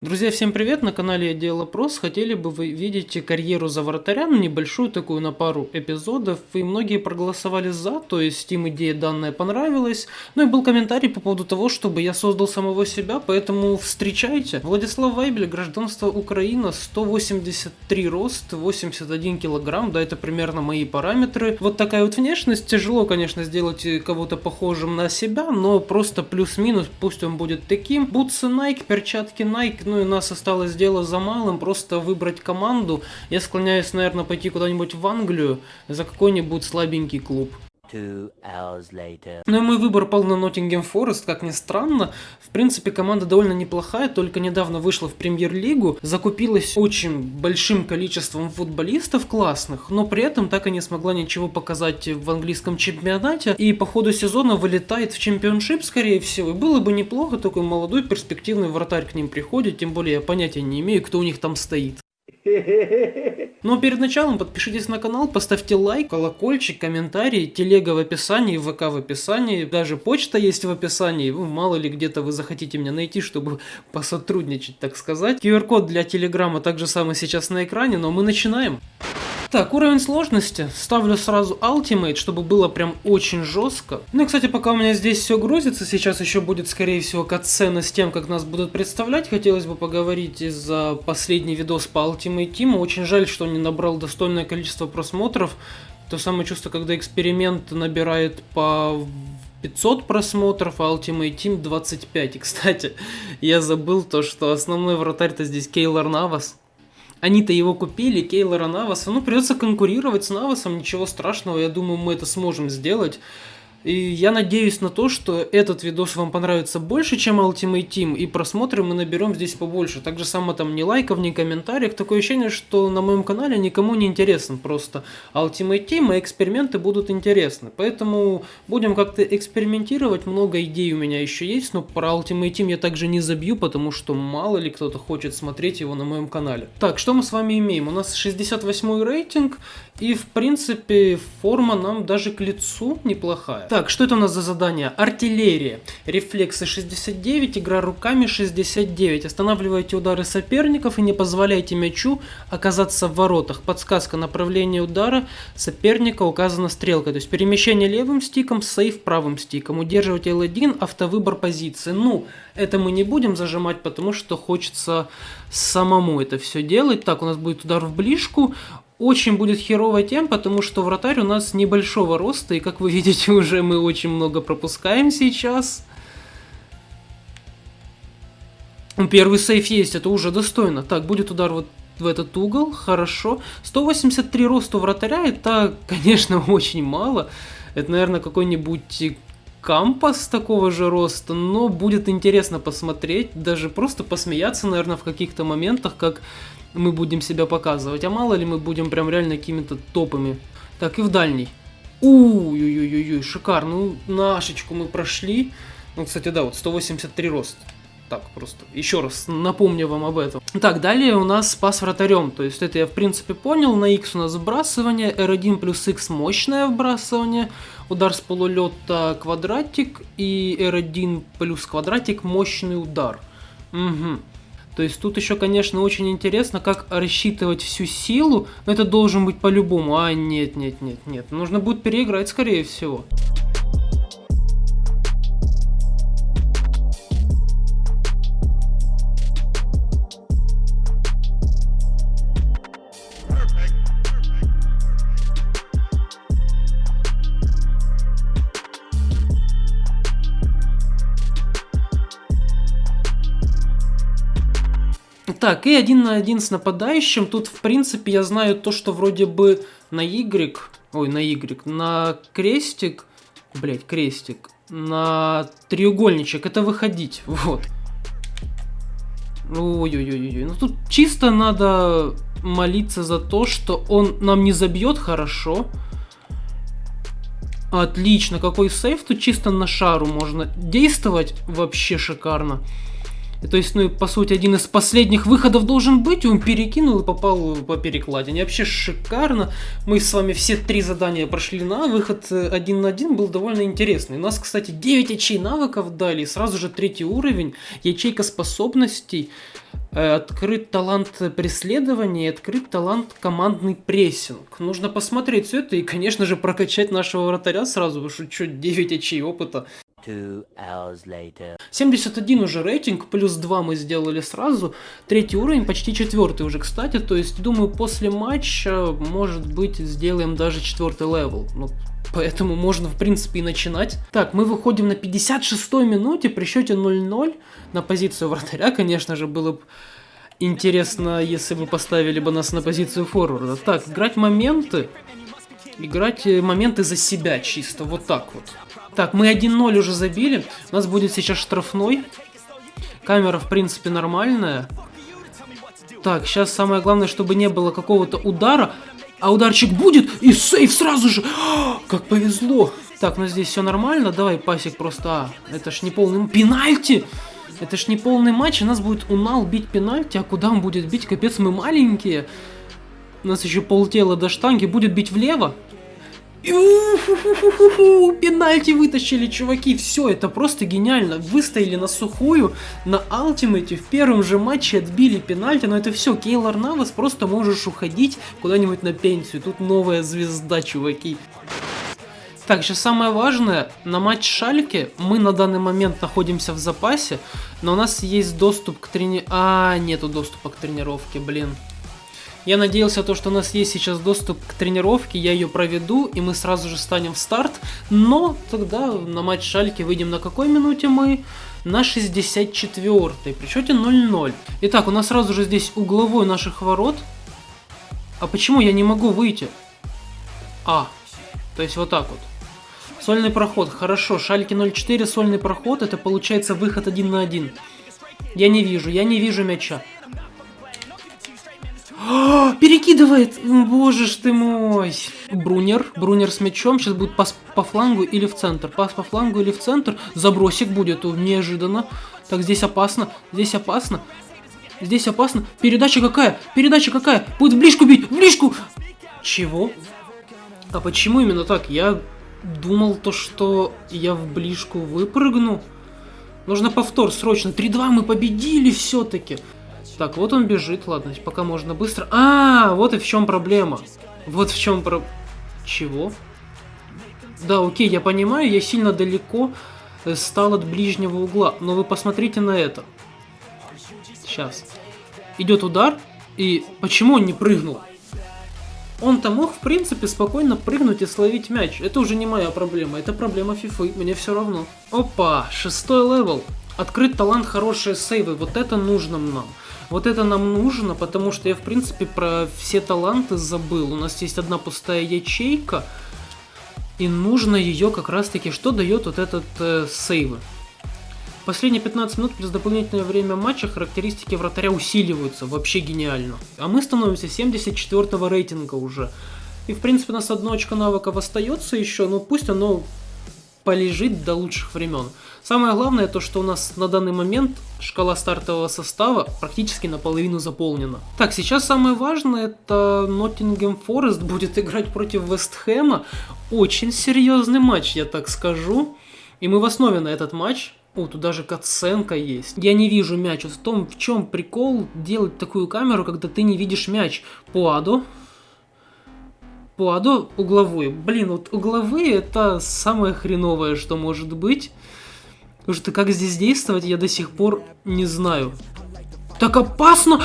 Друзья, всем привет! На канале Отдел Опрос. Хотели бы вы видеть карьеру за вратарям, небольшую такую на пару эпизодов. И многие проголосовали за, то есть им идея данная понравилась. Ну и был комментарий по поводу того, чтобы я создал самого себя, поэтому встречайте. Владислав Вайбель, гражданство Украина, 183 рост, 81 килограмм, да это примерно мои параметры. Вот такая вот внешность. Тяжело, конечно, сделать кого-то похожим на себя, но просто плюс-минус, пусть он будет таким. Бутсы Nike, перчатки Nike, ну и нас осталось дело за малым, просто выбрать команду. Я склоняюсь, наверное, пойти куда-нибудь в Англию за какой-нибудь слабенький клуб. Two hours later. Ну и мой выбор пал на Ноттингем Форест, как ни странно. В принципе, команда довольно неплохая, только недавно вышла в премьер-лигу, закупилась очень большим количеством футболистов классных, но при этом так и не смогла ничего показать в английском чемпионате, и по ходу сезона вылетает в чемпионшип, скорее всего. И было бы неплохо, такой молодой перспективный вратарь к ним приходит, тем более я понятия не имею, кто у них там стоит. Но перед началом подпишитесь на канал, поставьте лайк, колокольчик, комментарий, телега в описании, ВК в описании, даже почта есть в описании, ну, мало ли где-то вы захотите меня найти, чтобы посотрудничать, так сказать. QR-код для телеграма также самый сейчас на экране, но мы начинаем. Так, уровень сложности. Ставлю сразу Ultimate, чтобы было прям очень жестко. Ну и, кстати, пока у меня здесь все грузится, сейчас еще будет, скорее всего, катсцена с тем, как нас будут представлять. Хотелось бы поговорить из-за последний видос по Ultimate Team. Очень жаль, что не набрал достойное количество просмотров. То самое чувство, когда эксперимент набирает по 500 просмотров, а Ultimate Team 25. И, кстати, я забыл то, что основной вратарь-то здесь Кейлор Навас. Они-то его купили, Кейлора Наваса. Ну, придется конкурировать с Навасом, ничего страшного, я думаю, мы это сможем сделать. И я надеюсь на то, что этот видос вам понравится больше, чем Ultimate Team, и просмотры мы наберем здесь побольше. Так же само там ни лайков, ни комментариев. Такое ощущение, что на моем канале никому не интересен просто Ultimate Team, и эксперименты будут интересны. Поэтому будем как-то экспериментировать, много идей у меня еще есть, но про Ultimate Team я также не забью, потому что мало ли кто-то хочет смотреть его на моем канале. Так, что мы с вами имеем? У нас 68 рейтинг, и в принципе форма нам даже к лицу неплохая. Так, что это у нас за задание? Артиллерия. Рефлексы 69, игра руками 69. Останавливайте удары соперников и не позволяйте мячу оказаться в воротах. Подсказка направления удара соперника указана стрелкой. То есть перемещение левым стиком, сейф правым стиком. Удерживать L1, автовыбор позиции. Ну, это мы не будем зажимать, потому что хочется самому это все делать. Так, у нас будет удар в ближку очень будет херово тем, потому что вратарь у нас небольшого роста, и как вы видите, уже мы очень много пропускаем сейчас. Первый сейф есть, это уже достойно. Так, будет удар вот в этот угол, хорошо. 183 роста у вратаря, это, конечно, очень мало. Это, наверное, какой-нибудь кампас такого же роста, но будет интересно посмотреть, даже просто посмеяться, наверное, в каких-то моментах, как мы будем себя показывать, а мало ли мы будем прям реально какими-то топами. Так, и в дальний. Уй-ой-ой-ой, шикарно. Ну, нашечку мы прошли. Ну, кстати, да, вот 183 рост. Так, просто еще раз напомню вам об этом. Так, далее у нас спас вратарем. То есть это я в принципе понял. На X у нас вбрасывание, R1 плюс X мощное вбрасывание, удар с полулета квадратик и R1 плюс квадратик мощный удар. Угу. То есть тут еще, конечно, очень интересно, как рассчитывать всю силу, но это должен быть по-любому. А, нет, нет, нет, нет. Нужно будет переиграть, скорее всего. Так, и один на один с нападающим. Тут, в принципе, я знаю то, что вроде бы на Y, ой, на Y, на крестик, блять, крестик, на треугольничек, это выходить, вот. Ой-ой-ой-ой, ну тут чисто надо молиться за то, что он нам не забьет хорошо. Отлично, какой сейф, тут чисто на шару можно действовать, вообще шикарно. То есть, ну, по сути, один из последних выходов должен быть, он перекинул и попал по перекладине. Вообще шикарно. Мы с вами все три задания прошли на выход один на один был довольно интересный. У нас, кстати, 9 ячей навыков дали, сразу же третий уровень, ячейка способностей. Э, открыт талант преследования открыт талант командный прессинг. Нужно посмотреть все это и, конечно же, прокачать нашего вратаря сразу, потому что что, 9 очей опыта. 71 уже рейтинг, плюс 2 мы сделали сразу. Третий уровень, почти четвертый уже, кстати. То есть, думаю, после матча, может быть, сделаем даже четвертый level. Ну, поэтому можно, в принципе, и начинать. Так, мы выходим на 56-й минуте при счете 0-0 на позицию вратаря, конечно же, было бы интересно, если бы поставили бы нас на позицию форварда. Так, играть моменты. Играть э, моменты за себя чисто, вот так вот. Так, мы 1-0 уже забили. У нас будет сейчас штрафной. Камера, в принципе, нормальная. Так, сейчас самое главное, чтобы не было какого-то удара. А ударчик будет, и сейф сразу же. Как повезло. Так, ну здесь все нормально. Давай, пасик просто... А, это ж не полный... Пенальти! Это ж не полный матч, у нас будет Унал бить пенальти, а куда он будет бить? Капец, мы маленькие. У нас еще полтела до штанги. Будет бить влево. Пенальти вытащили, чуваки. Все, это просто гениально. Выстояли на сухую, на алтимейте. В первом же матче отбили пенальти. Но это все, Кейлор Навас, просто можешь уходить куда-нибудь на пенсию. Тут новая звезда, чуваки. Так, сейчас самое важное, на матч Шальке мы на данный момент находимся в запасе, но у нас есть доступ к трени... А, нету доступа к тренировке, блин. Я надеялся, то, что у нас есть сейчас доступ к тренировке, я ее проведу, и мы сразу же станем в старт. Но тогда на матч Шальки выйдем на какой минуте мы? На 64-й, при счете 0-0. Итак, у нас сразу же здесь угловой наших ворот. А почему я не могу выйти? А, то есть вот так вот. Сольный проход, хорошо. Шальки 0-4, сольный проход, это получается выход один на один. Я не вижу, я не вижу мяча. О, перекидывает! Боже ж ты мой! Брунер, Брунер с мячом, сейчас будет пас по флангу или в центр. Пас по флангу или в центр. Забросик будет, неожиданно. Так, здесь опасно, здесь опасно. Здесь опасно. Передача какая? Передача какая? Будет в ближку бить, в ближку! Чего? А почему именно так? Я думал то, что я в ближку выпрыгну. Нужно повтор, срочно. 3-2 мы победили все-таки. Так, вот он бежит, ладно, пока можно быстро. А, вот и в чем проблема. Вот в чем про... Чего? Да, окей, я понимаю, я сильно далеко э, стал от ближнего угла. Но вы посмотрите на это. Сейчас. Идет удар, и почему он не прыгнул? Он-то мог, в принципе, спокойно прыгнуть и словить мяч. Это уже не моя проблема, это проблема фифы, мне все равно. Опа, шестой level. Открыть талант, хорошие сейвы, вот это нужно нам. Вот это нам нужно, потому что я, в принципе, про все таланты забыл. У нас есть одна пустая ячейка, и нужно ее как раз-таки... Что дает вот этот э, сейвы? Последние 15 минут плюс дополнительное время матча характеристики вратаря усиливаются. Вообще гениально. А мы становимся 74 рейтинга уже. И, в принципе, у нас одно очко навыков остается еще, но пусть оно полежит до лучших времен. Самое главное то, что у нас на данный момент шкала стартового состава практически наполовину заполнена. Так, сейчас самое важное это Ноттингем Форест будет играть против Вестхэма. Очень серьезный матч, я так скажу. И мы в основе на этот матч. О, тут даже катсценка есть. Я не вижу мяч. Вот в том, в чем прикол делать такую камеру, когда ты не видишь мяч. Пуадо Пуадо угловой. Блин, вот угловые это самое хреновое, что может быть. Потому что как здесь действовать, я до сих пор не знаю. Так опасно!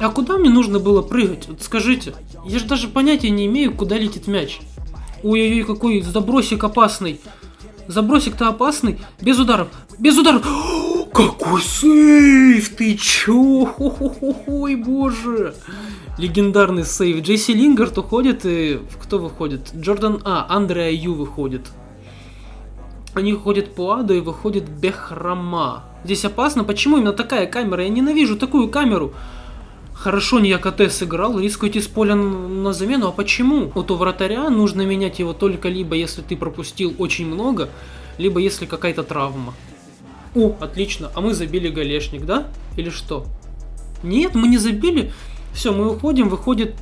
А куда мне нужно было прыгать? Вот скажите. Я же даже понятия не имею, куда летит мяч. Ой-ой-ой, какой забросик опасный. Забросик-то опасный. Без ударов. Без ударов. Какой сейф! Ты чё? Ой, боже! Легендарный сейв. Джейси Лингард уходит и... Кто выходит? Джордан... А, Андреа Ю выходит. Они ходят по аду и выходит Бехрама. Здесь опасно. Почему именно такая камера? Я ненавижу такую камеру. Хорошо не АКТ сыграл, рискуете с поля на замену, а почему? Вот у вратаря нужно менять его только либо если ты пропустил очень много, либо если какая-то травма. О, отлично, а мы забили голешник, да? Или что? Нет, мы не забили. Все, мы уходим, выходит...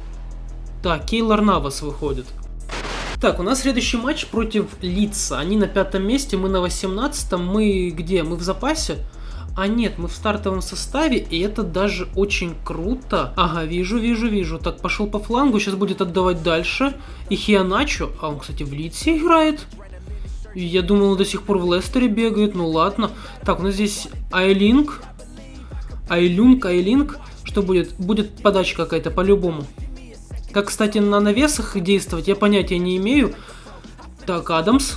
Да, Кейлор Навас выходит. Так, у нас следующий матч против Лица. Они на пятом месте, мы на восемнадцатом. Мы где? Мы в запасе? А нет, мы в стартовом составе, и это даже очень круто. Ага, вижу, вижу, вижу. Так, пошел по флангу, сейчас будет отдавать дальше. И Хианачо, а он, кстати, в Лидсе играет. Я думал, он до сих пор в Лестере бегает, ну ладно. Так, у нас здесь Айлинг. Айлюнг, Айлинг. Что будет? Будет подача какая-то, по-любому. Как, кстати, на навесах действовать, я понятия не имею. Так, Адамс.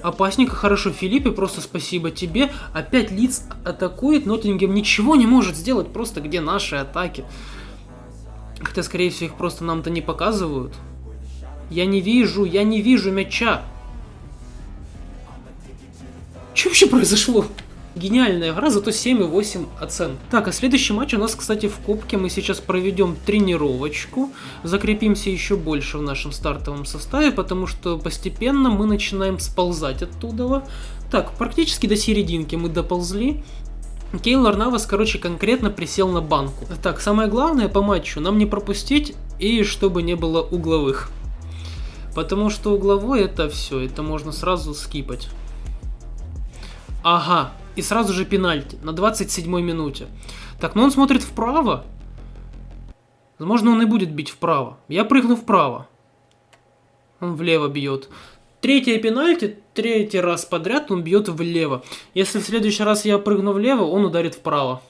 Опасненько, хорошо, Филиппе, просто спасибо тебе. Опять Лиц атакует, Ноттингем ничего не может сделать, просто где наши атаки. Хотя, скорее всего, их просто нам-то не показывают. Я не вижу, я не вижу мяча. Что вообще произошло? Гениальная игра, зато 7,8 оценок. Так, а следующий матч у нас, кстати, в Кубке. Мы сейчас проведем тренировочку. Закрепимся еще больше в нашем стартовом составе, потому что постепенно мы начинаем сползать оттуда. Так, практически до серединки мы доползли. Кейлор Навас, короче, конкретно присел на банку. Так, самое главное по матчу нам не пропустить и чтобы не было угловых. Потому что угловой это все, это можно сразу скипать. Ага, и сразу же пенальти на 27-й минуте. Так, но он смотрит вправо. Возможно, он и будет бить вправо. Я прыгну вправо. Он влево бьет. Третье пенальти, третий раз подряд он бьет влево. Если в следующий раз я прыгну влево, он ударит вправо.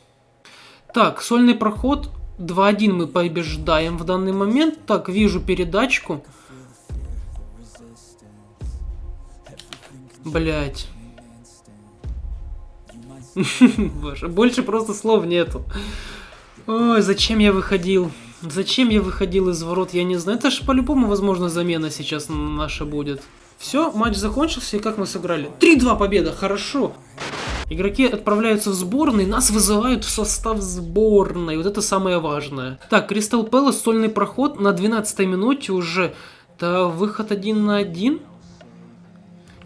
Так, сольный проход. 2-1 мы побеждаем в данный момент. Так, вижу передачку. Блять. Боже, больше просто слов нету. Ой, зачем я выходил? Зачем я выходил из ворот, я не знаю. Это же по-любому, возможно, замена сейчас наша будет. Все, матч закончился, и как мы сыграли? 3-2 победа, хорошо. Игроки отправляются в сборные, нас вызывают в состав сборной. Вот это самое важное. Так, Кристал Пэлас, сольный проход на 12 минуте уже. Да, выход один на один.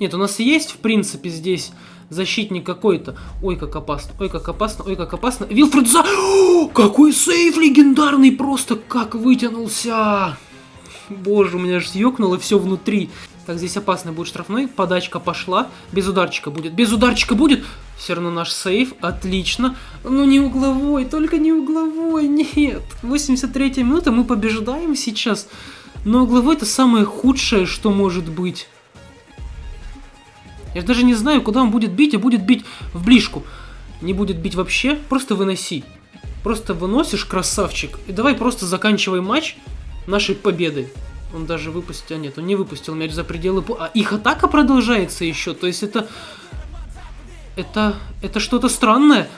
Нет, у нас есть, в принципе, здесь защитник какой-то. Ой, как опасно, ой, как опасно, ой, как опасно. Вилфред за... О, какой сейф легендарный, просто как вытянулся. Боже, у меня аж съёкнуло все внутри. Так, здесь опасный будет штрафной. Подачка пошла. Без ударчика будет. Без ударчика будет. Все равно наш сейф. Отлично. Ну не угловой, только не угловой. Нет. 83 минута. Мы побеждаем сейчас. Но угловой это самое худшее, что может быть. Я даже не знаю, куда он будет бить, а будет бить в ближку. Не будет бить вообще, просто выноси. Просто выносишь, красавчик. И давай просто заканчивай матч нашей победой. Он даже выпустил... А нет, он не выпустил мяч за пределы... А их атака продолжается еще. То есть это... Это... Это что-то странное.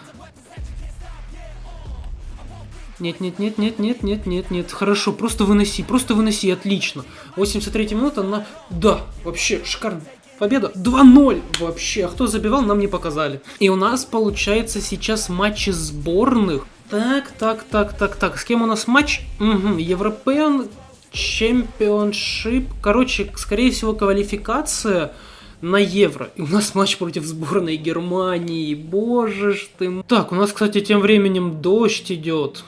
Нет, нет, нет, нет, нет, нет, нет, нет. Хорошо, просто выноси, просто выноси, отлично. 83 минута на... Да, вообще шикарно. Победа 2-0 вообще. А кто забивал, нам не показали. И у нас получается сейчас матчи сборных. Так, так, так, так, так. С кем у нас матч? Угу. European Championship. Короче, скорее всего, квалификация на Евро. И у нас матч против сборной Германии. Боже ж ты. Так, у нас, кстати, тем временем дождь идет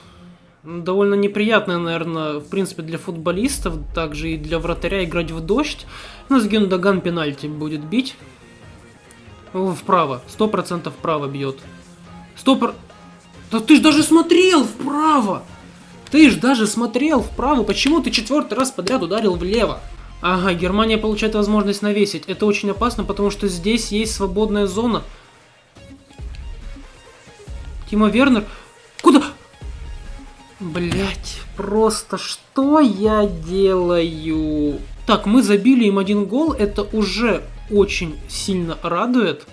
довольно неприятно, наверное, в принципе, для футболистов, также и для вратаря играть в дождь. У нас Гюндаган пенальти будет бить. Вправо, сто процентов вправо бьет. Сто пр... Да ты ж даже смотрел вправо! Ты ж даже смотрел вправо, почему ты четвертый раз подряд ударил влево? Ага, Германия получает возможность навесить. Это очень опасно, потому что здесь есть свободная зона. Тима Вернер... Куда? Блять, просто что я делаю? Так, мы забили им один гол, это уже очень сильно радует.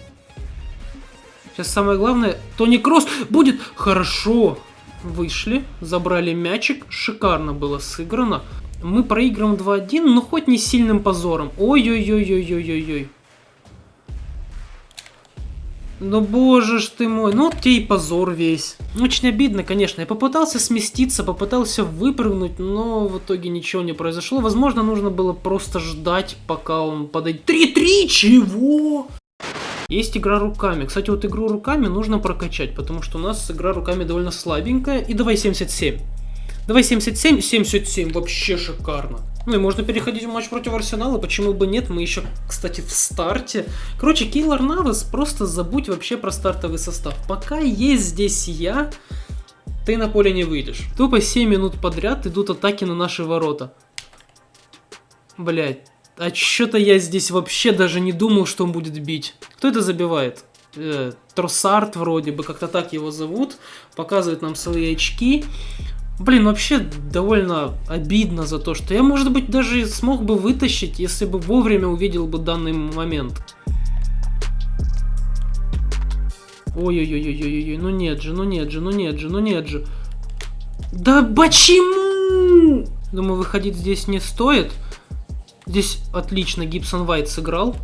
Сейчас самое главное, Тони Кросс будет хорошо. Вышли, забрали мячик, шикарно было сыграно. Мы проиграем 2-1, но хоть не сильным позором. Ой-ой-ой-ой-ой-ой-ой. Ну боже ж ты мой, ну вот тебе и позор весь. Очень обидно, конечно. Я попытался сместиться, попытался выпрыгнуть, но в итоге ничего не произошло. Возможно, нужно было просто ждать, пока он подойдет. 3-3, чего? Есть игра руками. Кстати, вот игру руками нужно прокачать, потому что у нас игра руками довольно слабенькая. И давай 77. Давай 77, 77, вообще шикарно. Ну и можно переходить в матч против Арсенала, почему бы нет, мы еще, кстати, в старте. Короче, Кейлор Навас, просто забудь вообще про стартовый состав. Пока есть здесь я, ты на поле не выйдешь. Тупо 7 минут подряд идут атаки на наши ворота. Блять, а что-то я здесь вообще даже не думал, что он будет бить. Кто это забивает? Э, Тросарт вроде бы, как-то так его зовут. Показывает нам свои очки. Блин, вообще довольно обидно за то, что я, может быть, даже смог бы вытащить, если бы вовремя увидел бы данный момент. Ой-ой-ой-ой-ой-ой, ну нет же, ну нет же, ну нет же, ну нет же. Да почему? Думаю, выходить здесь не стоит. Здесь отлично Гибсон Вайт сыграл.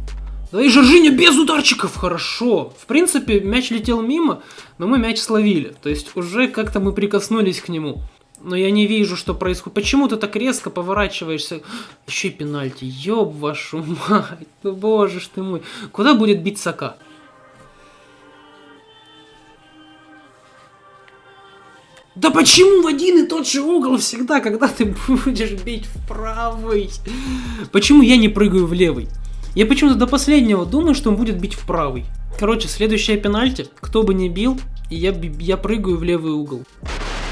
Да и Жоржиньо без ударчиков, хорошо. В принципе, мяч летел мимо, но мы мяч словили. То есть уже как-то мы прикоснулись к нему. Но я не вижу, что происходит. Почему ты так резко поворачиваешься? Еще и пенальти. Ёб вашу мать. Ну боже ж ты мой. Куда будет бить Сака? Да почему в один и тот же угол всегда, когда ты будешь бить в правый? Почему я не прыгаю в левый? Я почему-то до последнего думаю, что он будет бить в правый. Короче, следующая пенальти, кто бы ни бил, я, я прыгаю в левый угол.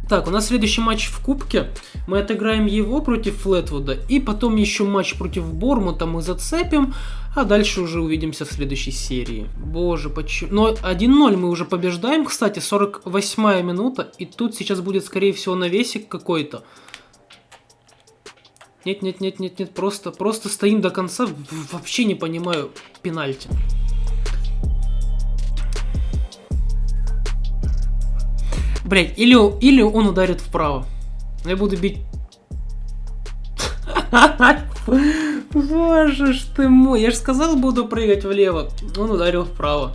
Так, у нас следующий матч в Кубке. Мы отыграем его против Флетвуда. И потом еще матч против Бормута мы зацепим. А дальше уже увидимся в следующей серии. Боже, почему... Но 1-0 мы уже побеждаем, кстати, 48 минута. И тут сейчас будет, скорее всего, навесик какой-то. Нет, нет, нет, нет, нет, просто, просто стоим до конца. Вообще не понимаю пенальти. Блять, или, или он ударит вправо. Я буду бить... Боже ж ты мой, я же сказал, буду прыгать влево. Он ударил вправо.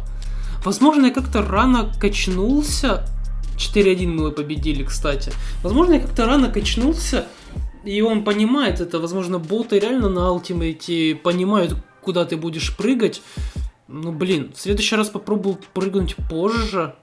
Возможно, я как-то рано качнулся. 4-1 мы победили, кстати. Возможно, я как-то рано качнулся, и он понимает это. Возможно, боты реально на ультимейте понимают, куда ты будешь прыгать. Ну, блин, в следующий раз попробую прыгнуть позже.